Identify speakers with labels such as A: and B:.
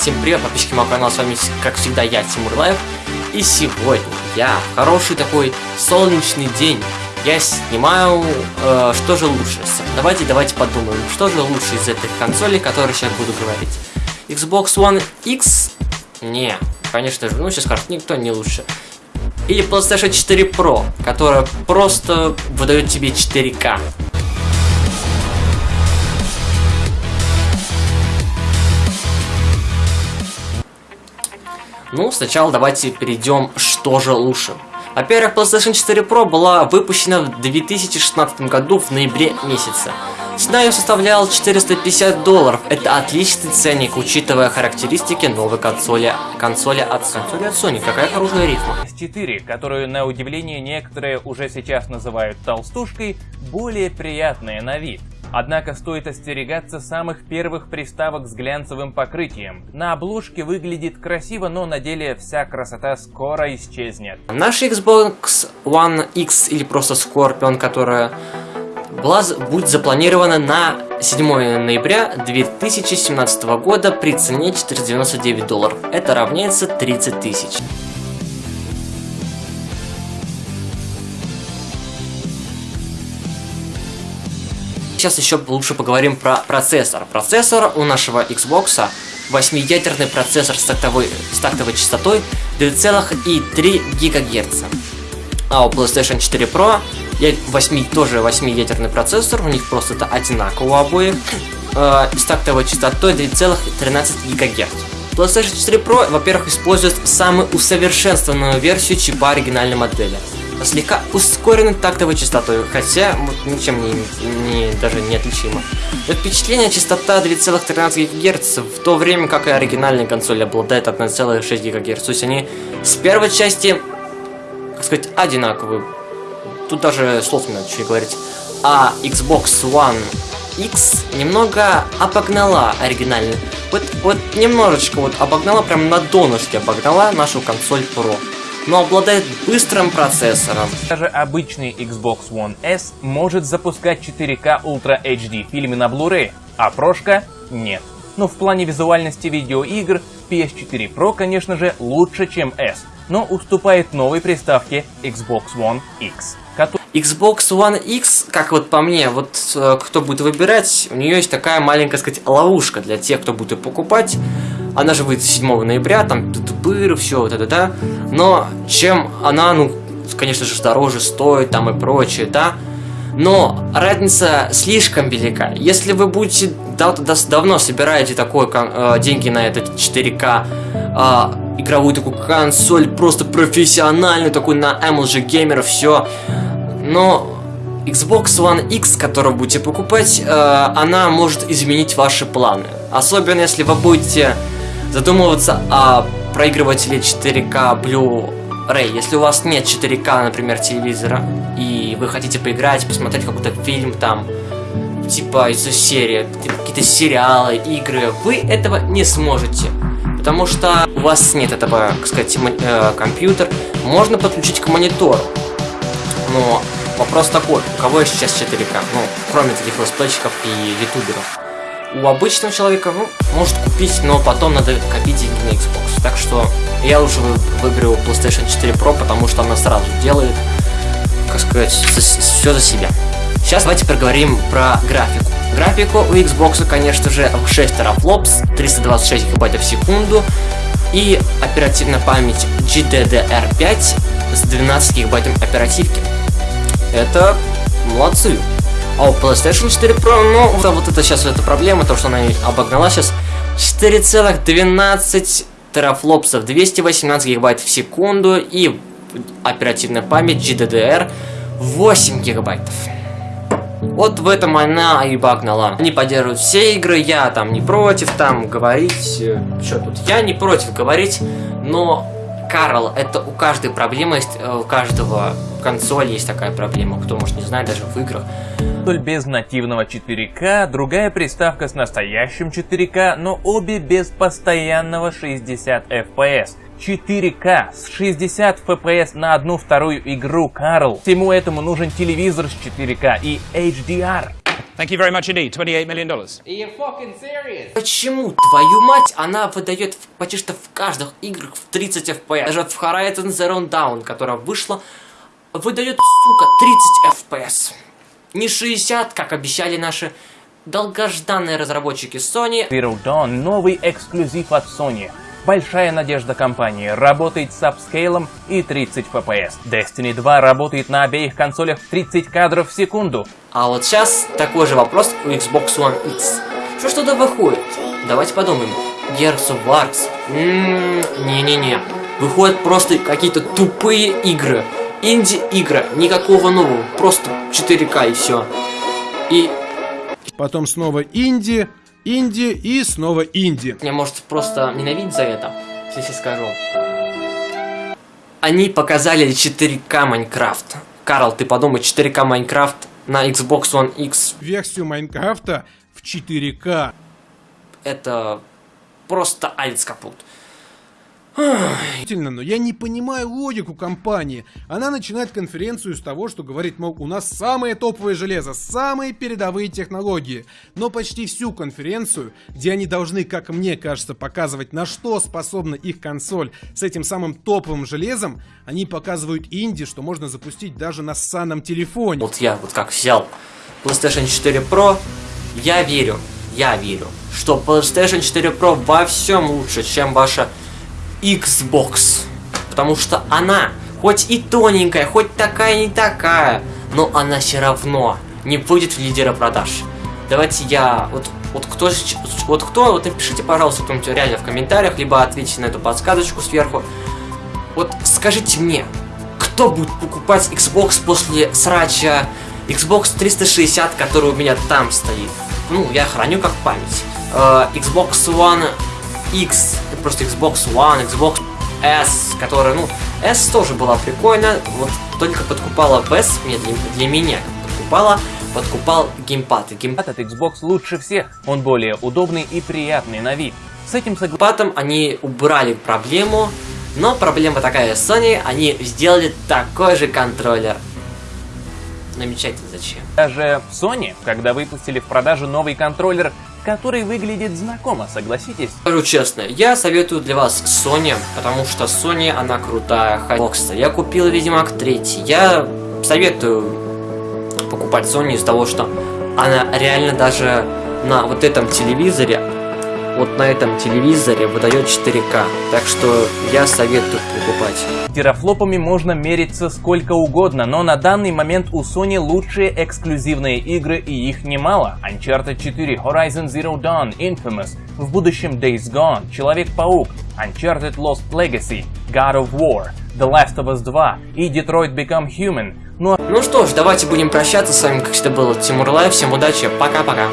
A: всем привет, подписчики моего канала, с вами, как всегда, я, Тимур Лайв. И сегодня я в хороший такой солнечный день, я снимаю, э, что же лучше. Давайте, давайте подумаем, что же лучше из этих консолей, которые сейчас буду говорить. Xbox One X? Не, конечно же, ну сейчас скажут, никто не лучше. Или PlayStation 4 Pro, которая просто выдает тебе 4К. Ну, сначала давайте перейдем, что же лучше. Во-первых, PlayStation 4 Pro была выпущена в 2016 году в ноябре месяце. Цена ее составляла 450 долларов. Это отличный ценник, учитывая характеристики новой консоли, консоли от консоли от Sony. Какая хорошая рифма.
B: S4, которую на удивление некоторые уже сейчас называют толстушкой, более приятная на вид. Однако стоит остерегаться самых первых приставок с глянцевым покрытием. На обложке выглядит красиво, но на деле вся красота скоро исчезнет.
A: Наш Xbox One X или просто Scorpion, которая была, будет запланирована на 7 ноября 2017 года при цене 499 долларов. Это равняется 30 тысяч. Сейчас еще лучше поговорим про процессор. Процессор у нашего Xbox 8-ядерный процессор с тактовой, с тактовой частотой 2,3 ГГц. А у PlayStation 4 Pro 8, тоже 8-ядерный процессор, у них просто это одинаково у э, с тактовой частотой 2,13 ГГц. PlayStation 4 Pro, во-первых, использует самую усовершенствованную версию чипа оригинальной модели слегка ускоренной тактовой частотой, хотя вот, ничем не, не, даже не отличимо. Но впечатление частота 2,13 ГГц, в то время как и оригинальная консоль обладает 1,6 ГГц. То есть они с первой части, так сказать, одинаковые. Тут даже слов не надо что говорить. А Xbox One X немного обогнала оригинальную. Вот, вот немножечко вот обогнала, прям на донышке обогнала нашу консоль Pro но обладает быстрым процессором.
B: Даже обычный Xbox One S может запускать 4К Ultra HD фильмы на Blu-ray, а прошка нет. Но в плане визуальности видеоигр PS4 Pro, конечно же, лучше, чем S, но уступает новой приставке Xbox One X.
A: Xbox One X, как вот по мне, вот э, кто будет выбирать, у нее есть такая маленькая, сказать, ловушка для тех, кто будет ее покупать. Она же выйдет 7 ноября, там тупыр, все вот это, да. Но чем она, ну, конечно же, дороже стоит, там и прочее, да. Но разница слишком велика. Если вы будете дав давно собираете такой э, деньги на этот 4К э, игровую такую консоль, просто профессиональную, такой на MLG геймеров, все. Но Xbox One X, которую будете покупать, э, она может изменить ваши планы. Особенно если вы будете задумываться о проигрывателе 4К Blu-ray. Если у вас нет 4К, например, телевизора, и вы хотите поиграть, посмотреть какой-то фильм там, типа из серии, какие-то сериалы, игры, вы этого не сможете. Потому что у вас нет этого, так сказать, э, компьютер. Можно подключить к монитору. Но вопрос такой, у кого сейчас 4К? Ну, кроме таких летсплейщиков и ютуберов у обычного человека, ну, может купить, но потом надо копить деньги на Xbox. Так что я лучше выберу PlayStation 4 Pro, потому что она сразу делает, как сказать, все за себя. Сейчас давайте поговорим про графику. Графику у Xbox, конечно же, 6 терафлопс, 326 гигабайтов в секунду и оперативная память GDDR5 с 12 гигабайтами оперативки. Это молодцы. А у PlayStation 4 Pro, ну, вот, вот это сейчас эта проблема, то, что она обогнала сейчас 4,12 терафлопсов, 218 гигабайт в секунду и оперативная память GDDR 8 гигабайтов. Вот в этом она и багнала. Они поддерживают все игры, я там не против там говорить, э, что тут, я не против говорить, но Карл, это у каждой проблемы есть, э, у каждого консоли есть такая проблема, кто может не знать, даже в играх.
B: Консоль без нативного 4К, другая приставка с настоящим 4К, но обе без постоянного 60 FPS. 4К с 60 FPS на одну вторую игру, Карл. Всему этому нужен телевизор с 4К и HDR.
C: Thank you very much indeed. $28 million.
A: Почему, твою мать, она выдает в- почти что в каждых играх в 30 FPS? Даже в Horizon Zero Dawn, которая вышла, выдает, сука, 30 FPS. Не 60, как обещали наши долгожданные разработчики Sony.
B: Zero Dawn — новый эксклюзив от Sony. Большая надежда компании. Работает с апскейлом и 30 FPS. Destiny 2 работает на обеих консолях в 30 кадров в секунду.
A: А вот сейчас такой же вопрос у Xbox One X. Что ж туда выходит? Давайте подумаем. Gears of Wars? Ммм, не-не-не. Выходят просто какие-то тупые игры. Инди-игры, никакого нового, просто 4К и все. И
D: Потом снова инди, инди и снова инди.
A: меня может просто ненавидеть за это, если скажу. Они показали 4К Майнкрафт. Карл, ты подумай, 4К Майнкрафт на Xbox One X.
D: Версию Майнкрафта в 4К.
A: Это просто алец капут.
D: Но я не понимаю логику компании. Она начинает конференцию с того, что говорит, мол, у нас самое топовое железо, самые передовые технологии. Но почти всю конференцию, где они должны, как мне кажется, показывать, на что способна их консоль с этим самым топовым железом, они показывают инди, что можно запустить даже на ссаном телефоне.
A: Вот я вот как взял PlayStation 4 Pro, я верю, я верю, что PlayStation 4 Pro во всем лучше, чем ваша Xbox. Потому что она, хоть и тоненькая, хоть такая не такая, но она все равно не будет лидера продаж. Давайте я, вот, вот кто, вот кто, вот напишите, пожалуйста, кто-нибудь реально в комментариях, либо ответьте на эту подсказочку сверху. Вот скажите мне, кто будет покупать Xbox после срача Xbox 360, который у меня там стоит? Ну, я храню как память. Э, Xbox One X, просто Xbox One, Xbox S, которая, ну, S тоже была прикольно, вот только подкупала PS мне, для, для меня подкупала, подкупал геймпад. И геймпад
B: От Xbox лучше всех. Он более удобный и приятный на вид. С этим согласен.
A: Потом они убрали проблему, но проблема такая с Sony, они сделали такой же контроллер. Намечательно зачем?
B: Даже Sony, когда выпустили в продажу новый контроллер, который выглядит знакомо, согласитесь?
A: Скажу честно, я советую для вас Sony, потому что Sony, она крутая. Бокса. Я купил Ведьмак 3. Я советую покупать Sony из-за того, что она реально даже на вот этом телевизоре, вот на этом телевизоре выдает 4К. Так что я советую покупать.
B: Терафлопами можно мериться сколько угодно, но на данный момент у Sony лучшие эксклюзивные игры и их немало. Uncharted 4, Horizon Zero Dawn, Infamous, в будущем Days Gone, Человек-паук, Uncharted Lost Legacy, God of War, The Last of Us 2 и Detroit Become Human. Ну а
A: Ну что ж, давайте будем прощаться. С вами, как всегда, был Тимур Лайв. Всем удачи. Пока-пока.